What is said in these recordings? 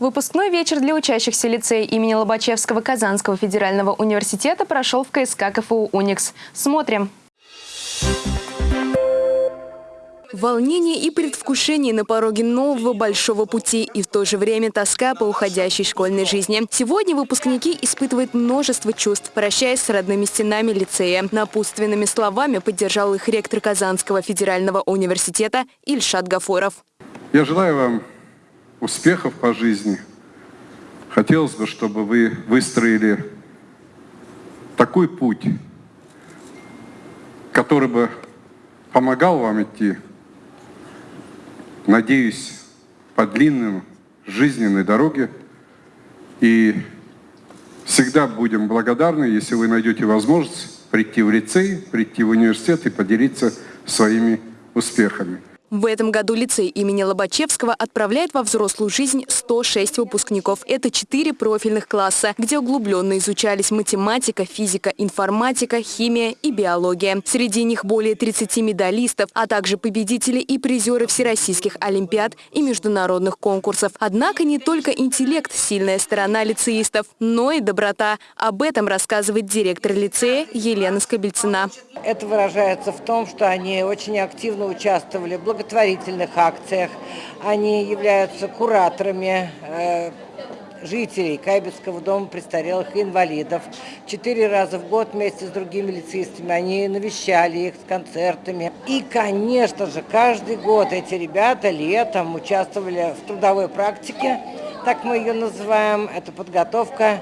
Выпускной вечер для учащихся лицея имени Лобачевского Казанского федерального университета прошел в КСК КФУ «Уникс». Смотрим. Волнение и предвкушение на пороге нового большого пути и в то же время тоска по уходящей школьной жизни. Сегодня выпускники испытывают множество чувств, прощаясь с родными стенами лицея. Напутственными словами поддержал их ректор Казанского федерального университета Ильшат Гафоров. Я желаю вам успехов по жизни. Хотелось бы, чтобы вы выстроили такой путь, который бы помогал вам идти, надеюсь, по длинным жизненной дороге. И всегда будем благодарны, если вы найдете возможность прийти в лицей, прийти в университет и поделиться своими успехами. В этом году лицей имени Лобачевского отправляет во взрослую жизнь 106 выпускников. Это 4 профильных класса, где углубленно изучались математика, физика, информатика, химия и биология. Среди них более 30 медалистов, а также победители и призеры всероссийских олимпиад и международных конкурсов. Однако не только интеллект – сильная сторона лицеистов, но и доброта. Об этом рассказывает директор лицея Елена Скобельцина. Это выражается в том, что они очень активно участвовали в благотворительных акциях. Они являются кураторами э, жителей Кайбецкого дома престарелых и инвалидов. Четыре раза в год вместе с другими лицеистами они навещали их с концертами. И, конечно же, каждый год эти ребята летом участвовали в трудовой практике, так мы ее называем. Это подготовка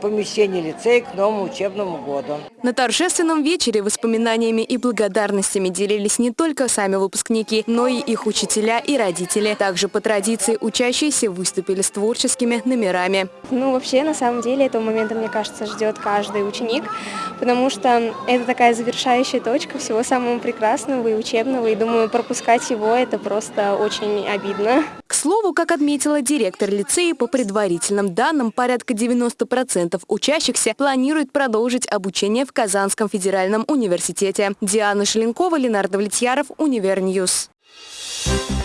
помещение лицея к новому учебному году. На торжественном вечере воспоминаниями и благодарностями делились не только сами выпускники, но и их учителя и родители. Также по традиции учащиеся выступили с творческими номерами. Ну, вообще, на самом деле, этого момента, мне кажется, ждет каждый ученик, потому что это такая завершающая точка всего самого прекрасного и учебного, и думаю, пропускать его – это просто очень обидно. К слову, как отметила директор лицея, по предварительным данным, порядка 90% учащихся планируют продолжить обучение в Казанском федеральном университете. Диана Шеленкова, Ленар Давлетьяров, Univer News. Thank you.